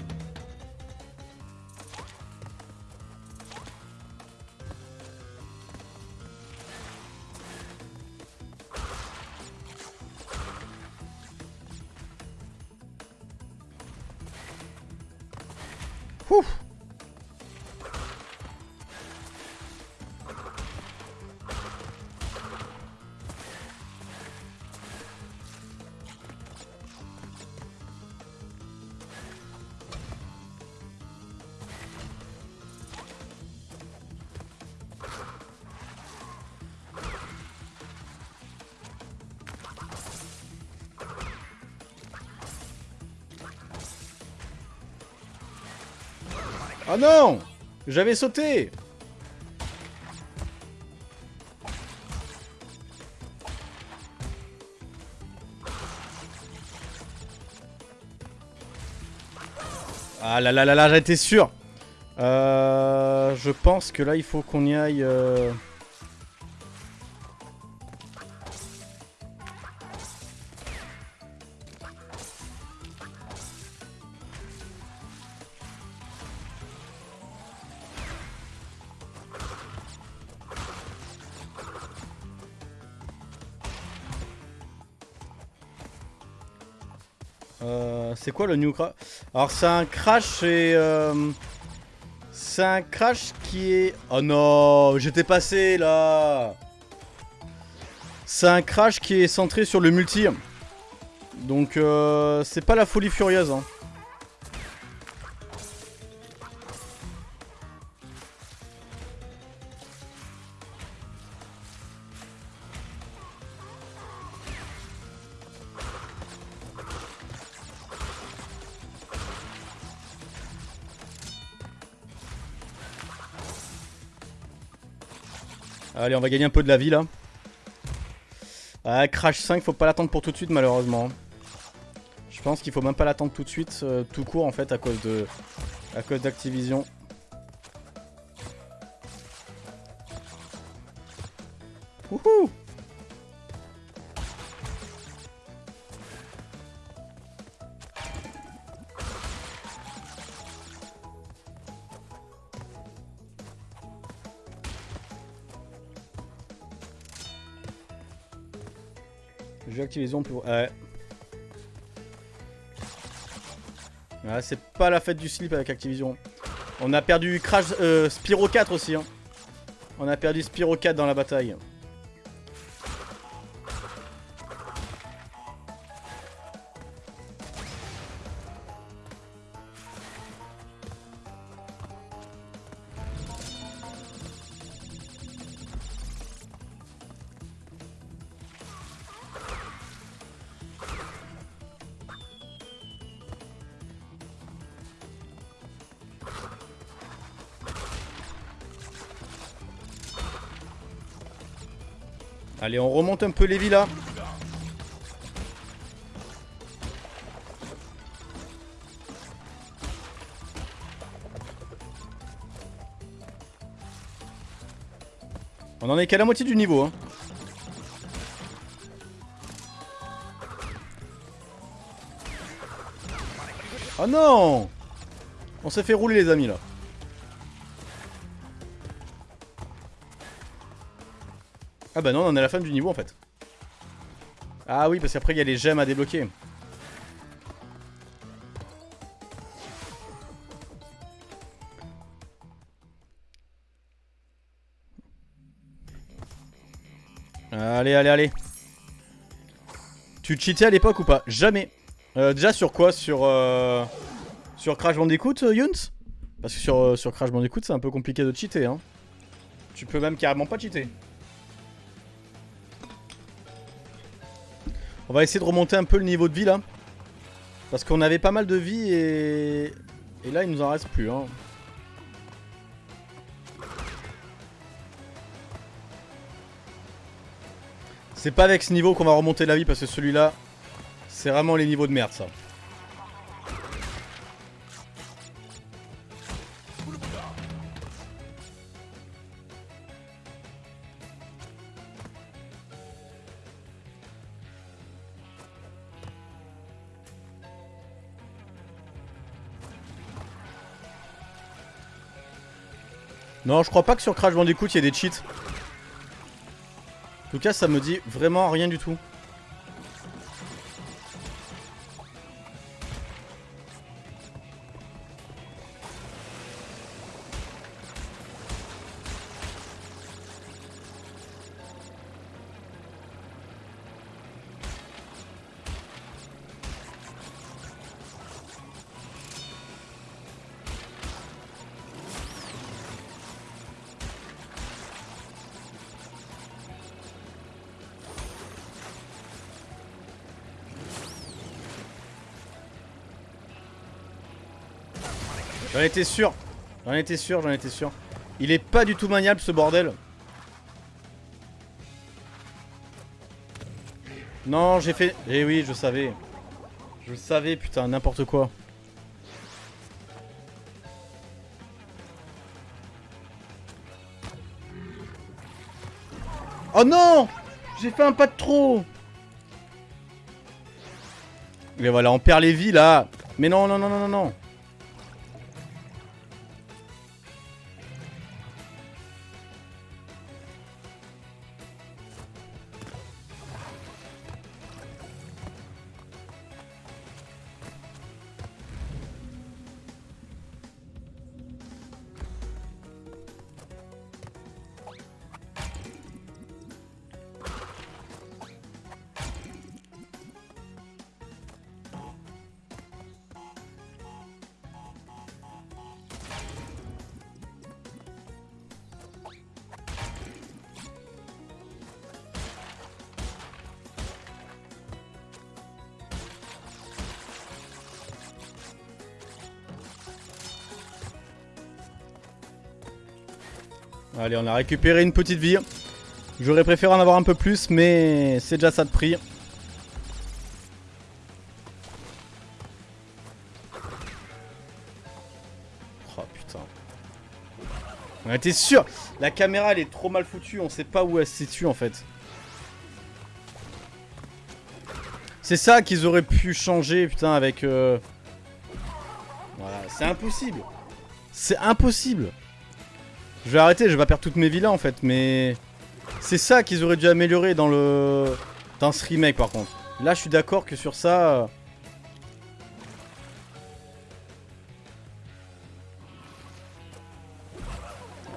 Non J'avais sauté. Ah là là là là, j'étais sûr. Euh, Je pense que là, il faut qu'on y aille... euh, c'est quoi le new crash Alors c'est un crash et... euh, c'est un crash qui est... Oh non, j'étais passé là C'est un crash qui est centré sur le multi. Donc euh, c'est pas la folie furieuse. Hein. Allez, on va gagner un peu de la vie là. Ah, Crash 5, faut pas l'attendre pour tout de suite malheureusement. Je pense qu'il faut même pas l'attendre tout de suite, euh, tout court en fait, à cause de, à cause d'Activision. Wouhou Ouais. Ouais, c'est pas la fête du slip avec Activision. On a perdu Crash euh, Spyro 4 aussi. Hein. On a perdu Spyro 4 dans la bataille. Allez, on remonte un peu les villas. On en est qu'à la moitié du niveau. Hein. Oh non On s'est fait rouler les amis là. Ah bah non, on est à la fin du niveau en fait. Ah oui, parce qu'après il y a les gemmes à débloquer. Allez, allez, allez. Tu cheatais à l'époque ou pas? Jamais. Euh, déjà sur quoi? Sur euh, sur Crash Bandicoot, euh, Yuns Parce que sur, sur Crash Bandicoot, c'est un peu compliqué de cheater. Hein. Tu peux même carrément pas cheater. On va essayer de remonter un peu le niveau de vie là. Parce qu'on avait pas mal de vie et... Et là il nous en reste plus. Hein. C'est pas avec ce niveau qu'on va remonter la vie parce que celui-là, c'est vraiment les niveaux de merde ça. Non, je crois pas que sur Crash Bandicoot il y ait des cheats. En tout cas, ça me dit vraiment rien du tout. J'en étais sûr. J'en étais sûr, j'en étais sûr. Il est pas du tout maniable ce bordel. Non, j'ai fait... Eh oui, je savais. Je savais, putain, n'importe quoi. Oh non J'ai fait un pas de trop Et voilà, on perd les vies là. Mais non, non, non, non, non, non. Allez, on a récupéré une petite vie. J'aurais préféré en avoir un peu plus, mais c'est déjà ça de prix. Oh putain. On était sûr La caméra, elle est trop mal foutue. On sait pas où elle se situe, en fait. C'est ça qu'ils auraient pu changer, putain, avec... Euh, voilà, c'est impossible. C'est impossible. Je vais arrêter, je vais pas perdre toutes mes villas, en fait, mais... C'est ça qu'ils auraient dû améliorer dans le... Dans ce remake, par contre. Là, je suis d'accord que sur ça... Euh,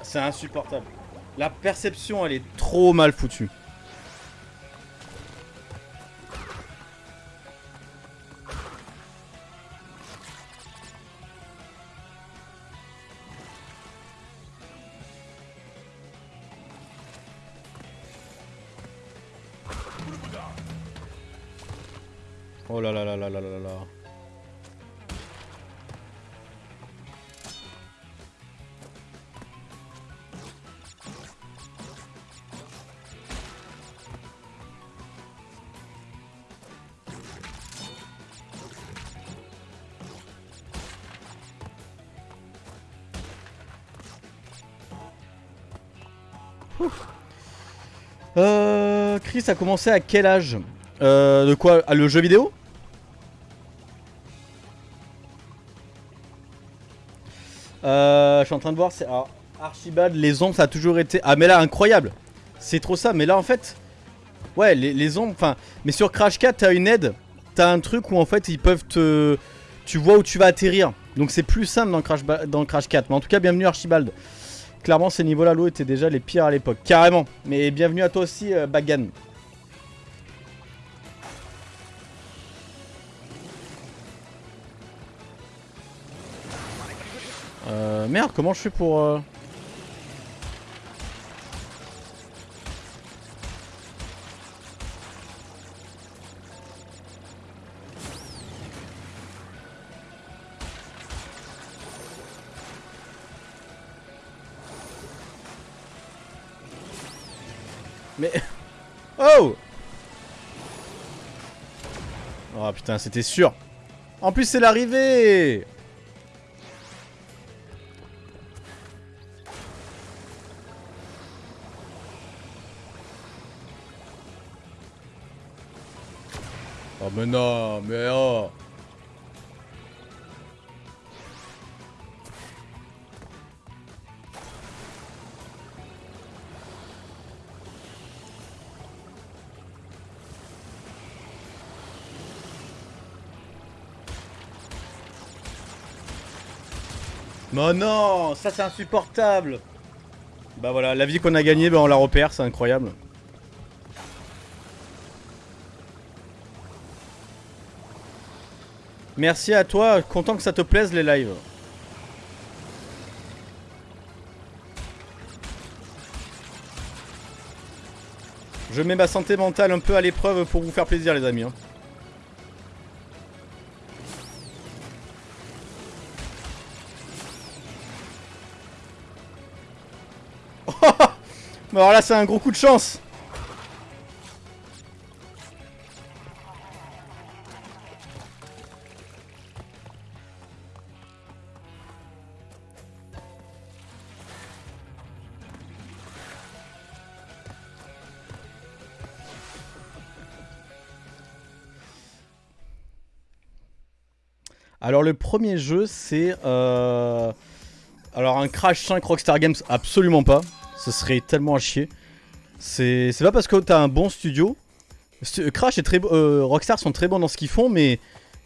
C'est insupportable. La perception, elle est trop mal foutue. Chris a commencé à quel âge euh, De quoi ah, Le jeu vidéo euh, Je suis en train de voir, c'est Archibald, les ombres, ça a toujours été... Ah mais là, incroyable C'est trop ça, mais là en fait... Ouais, les, ombres, enfin... Mais sur Crash 4, t'as une aide. T'as un truc où en fait, ils peuvent te... Tu vois où tu vas atterrir. Donc c'est plus simple dans Crash, dans Crash 4. Mais en tout cas, bienvenue Archibald. Clairement, ces niveaux-là, l'eau étaient déjà les pires à l'époque. Carrément. Mais bienvenue à toi aussi, euh, Bagan. Comment je fais pour... Euh... Mais... Oh Oh putain, c'était sûr. En plus, c'est l'arrivée non, mais oh Non, non, ça c'est insupportable. Bah voilà, la vie qu'on a gagnée, bah on la repère, c'est incroyable. Merci à toi, content que ça te plaise les lives. Je mets ma santé mentale un peu à l'épreuve pour vous faire plaisir les amis. Hein. Mais alors là, c'est un gros coup de chance. Le premier jeu c'est euh... alors un Crash 5 Rockstar Games absolument pas. Ce serait tellement à chier. C'est pas parce que t'as un bon studio. Crash et très, euh, Rockstar sont très bons dans ce qu'ils font, mais,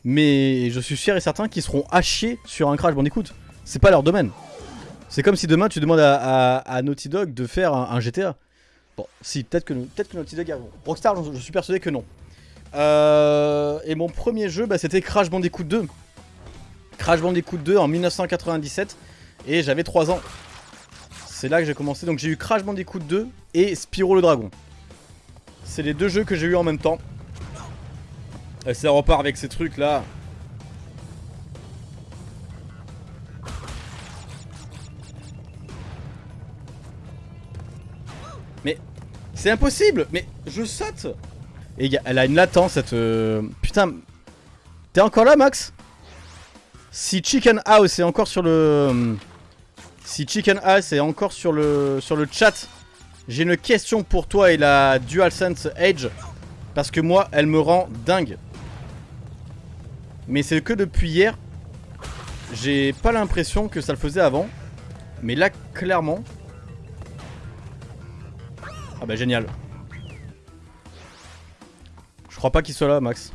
mais je suis sûr et certain qu'ils seront à chier sur un Crash Bandicoot. C'est pas leur domaine. C'est comme si demain tu demandes à, Naughty Dog de faire un, GTA. Bon, si, peut-être que, peut que Naughty Dog... Rockstar, je, suis persuadé que non. Euh, et mon premier jeu, bah, c'était Crash Bandicoot 2. Crash Bandicoot 2 en 1997. Et j'avais 3 ans. C'est là que j'ai commencé. Donc j'ai eu Crash Bandicoot 2 et Spyro le Dragon. C'est les deux jeux que j'ai eu en même temps. Et ça repart avec ces trucs là. Mais c'est impossible Mais je saute Et elle a une latence cette... Euh, putain T'es encore là Max? Si Chicken House est encore sur le... Si Chicken Ass est encore sur le, sur le chat, j'ai une question pour toi et la DualSense Edge. Parce que moi, elle me rend dingue. Mais c'est que depuis hier. J'ai pas l'impression que ça le faisait avant. Mais là, clairement... Ah bah génial. Je crois pas qu'il soit là, Max.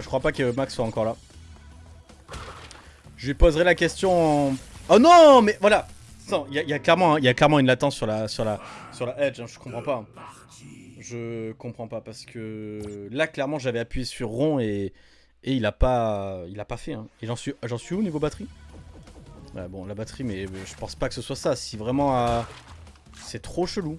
Je crois, pas que Max soit encore là. Je lui poserai la question. Oh non, mais voilà Il y, a clairement, il clairement une latence sur la, sur la, sur la edge, hein, je comprends pas. Je comprends pas, parce que là, clairement, j'avais appuyé sur rond et, et il a pas, il a pas fait. Hein. Et j'en suis, suis où niveau batterie? Ouais, Bon, la batterie, mais je pense pas que ce soit ça. Si vraiment... Euh, c'est trop chelou.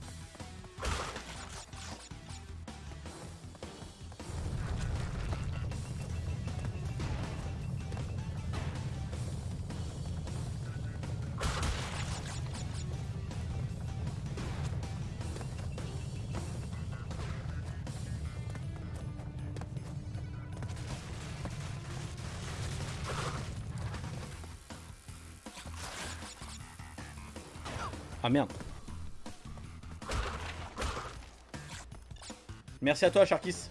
Merci à toi Sharkis.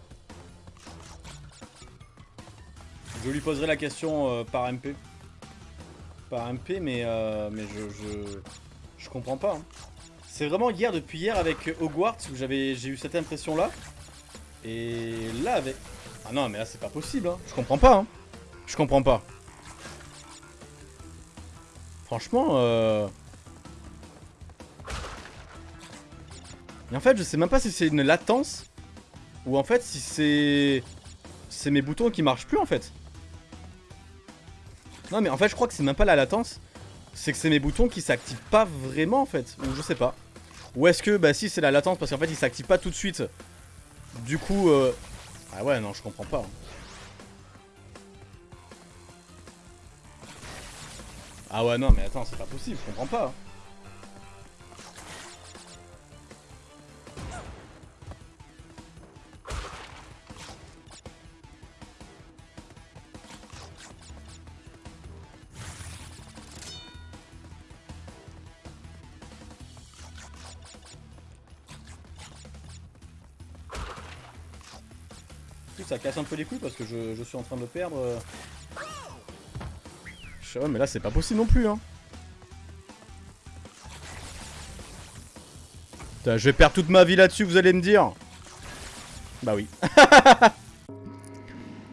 Je lui poserai la question euh, par MP. Par MP mais, euh, mais je, je, comprends pas. Hein. C'est vraiment hier, depuis hier avec Hogwarts où j'ai eu cette impression là. Et là avec... Ah non mais là c'est pas possible. Hein. Je comprends pas. Hein. Je comprends pas. Franchement... Euh... Et en fait, je sais même pas si c'est une latence ou en fait si c'est c'est mes boutons qui marchent plus en fait. Non mais en fait, je crois que c'est même pas la latence, c'est que c'est mes boutons qui s'activent pas vraiment en fait, ou je sais pas. Ou est-ce que bah si c'est la latence parce qu'en fait, ils s'activent pas tout de suite. Du coup euh... ah ouais, non, je comprends pas. Hein. Ah ouais, non, mais attends, c'est pas possible, je comprends pas. Hein. Ça casse un peu les couilles parce que je, suis en train de perdre. Je sais mais là c'est pas possible non plus hein. je vais perdre toute ma vie là-dessus, vous allez me dire. Bah oui.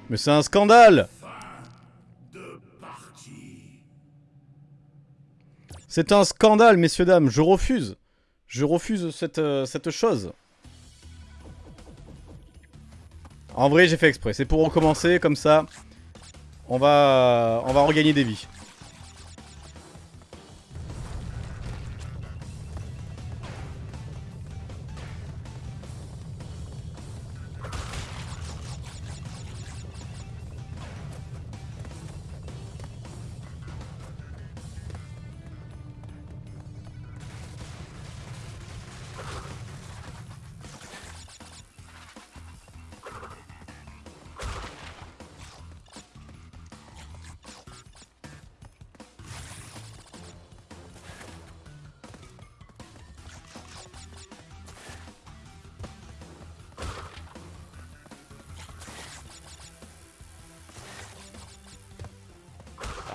mais c'est un scandale C'est un scandale, messieurs, dames. Je refuse. Je refuse cette, euh, cette chose. En vrai, j'ai fait exprès. C'est pour recommencer, comme ça, on va, on va regagner des vies.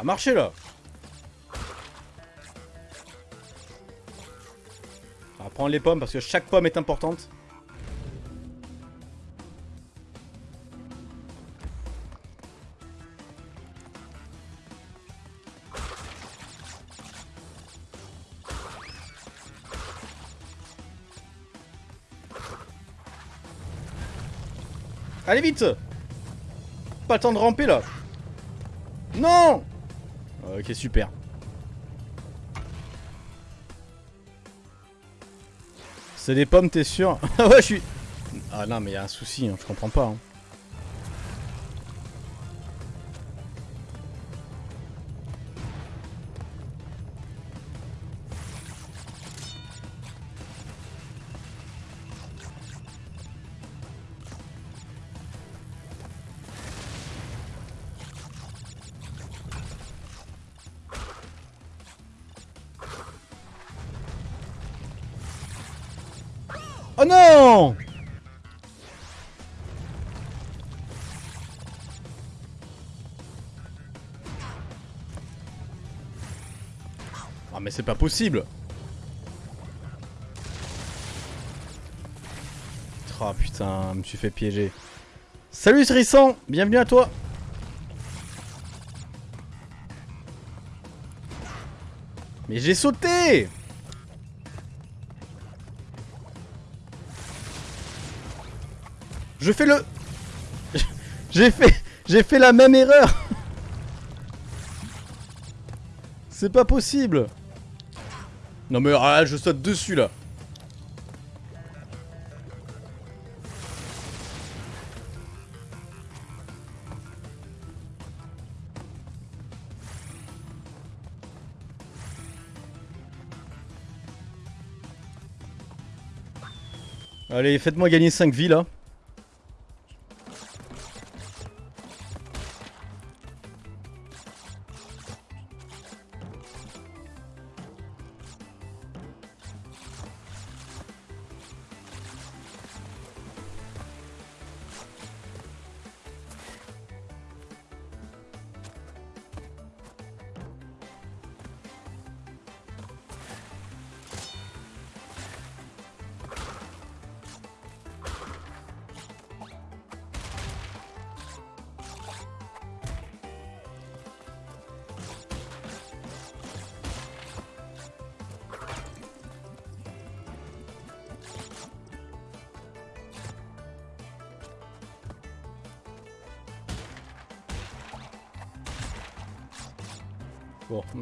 marcher là. On va prendre les pommes parce que chaque pomme est importante. Allez vite! Pas le temps de ramper là. Non! Ok super. C'est des pommes t'es sûr? Ah ouais je suis... Ah non mais y a un souci, hein, je comprends pas. hein. C'est pas possible. Oh putain, je me suis fait piéger. Salut Trissan, bienvenue à toi. Mais j'ai sauté. Je fais le... J'ai fait... J'ai fait la même erreur. C'est pas possible Non mais ah, je saute dessus là Allez, faites-moi gagner 5 vies là.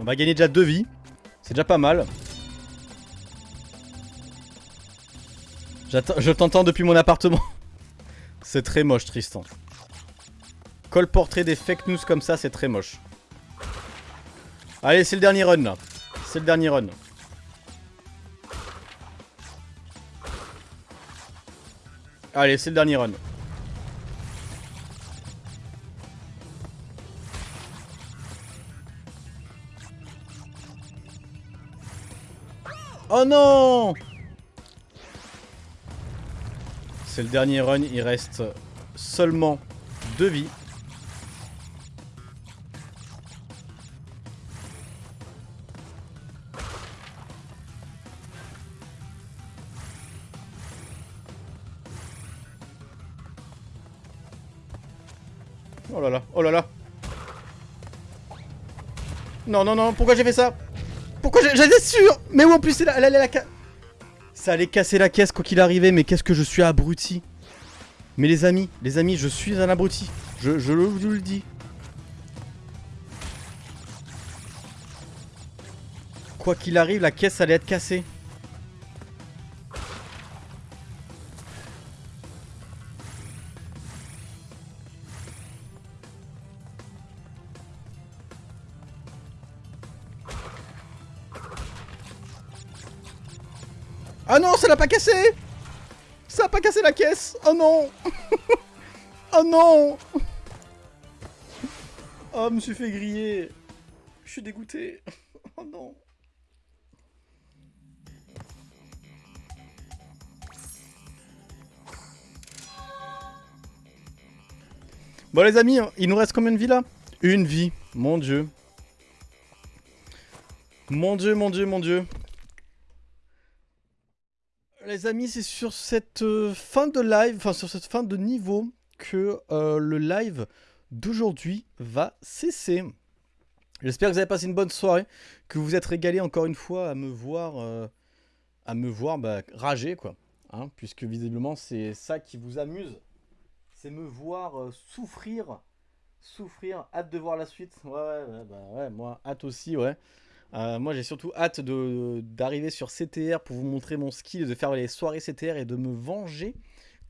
On va gagner déjà 2 vies. C'est déjà pas mal. Je t'entends depuis mon appartement. C'est très moche, Tristan. Colporter des fake news comme ça, c'est très moche. Allez, c'est le dernier run là. C'est le dernier run. Allez, c'est le dernier run. Non. C'est le dernier run, il reste seulement deux vies. Oh là là, oh là là. Non, non, non, pourquoi j'ai fait ça? J'étais sûr Mais où en plus c'est la, la, ca- Ça allait casser la caisse quoi qu'il arrivait, mais qu'est-ce que je suis abruti Mais les amis, les amis, je suis un abruti. Je, je je le dis. Quoi qu'il arrive, la caisse allait être cassée. Ah non, ça l'a pas cassé. Ça a pas cassé la caisse. Oh non. Oh non. Oh, je me suis fait griller. Je suis dégoûté. Oh non. Bon les amis, il nous reste combien de vies là? Une vie, mon dieu. Mon dieu, mon dieu, mon dieu. Les amis, c'est sur cette euh, fin de live, enfin sur cette fin de niveau que euh, le live d'aujourd'hui va cesser. J'espère que vous avez passé une bonne soirée, que vous vous êtes régalé encore une fois à me voir, euh, à me voir bah, rager quoi, hein, puisque visiblement c'est ça qui vous amuse, c'est me voir souffrir. Souffrir, hâte de voir la suite. Ouais, ouais, ouais, bah ouais, moi, hâte aussi, ouais. Euh, moi, j'ai surtout hâte d'arriver sur CTR pour vous montrer mon skill, de faire les soirées CTR et de me venger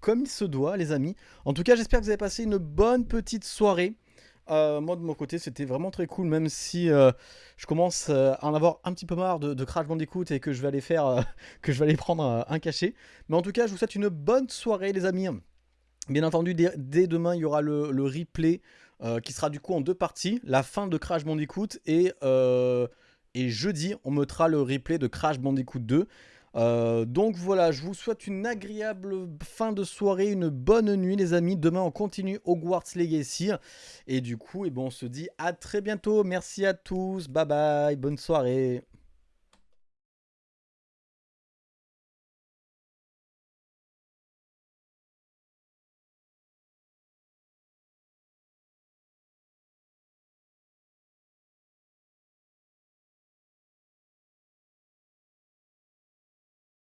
comme il se doit, les amis. En tout cas, j'espère que vous avez passé une bonne petite soirée. Euh, moi, de mon côté, c'était vraiment très cool, même si euh, je commence à en avoir un petit peu marre de, Crash Bandicoot et que je vais aller faire, que je vais aller prendre un cachet. Mais en tout cas, je vous souhaite une bonne soirée, les amis. Bien entendu, dès, demain, il y aura le, le replay qui sera du coup en deux parties. La fin de Crash Bandicoot et, et jeudi, on mettra le replay de Crash Bandicoot 2. Euh, donc voilà, je vous souhaite une agréable fin de soirée, une bonne nuit les amis. Demain on continue Hogwarts Legacy. Et du coup, eh ben, on se dit à très bientôt. Merci à tous, bye bye, bonne soirée.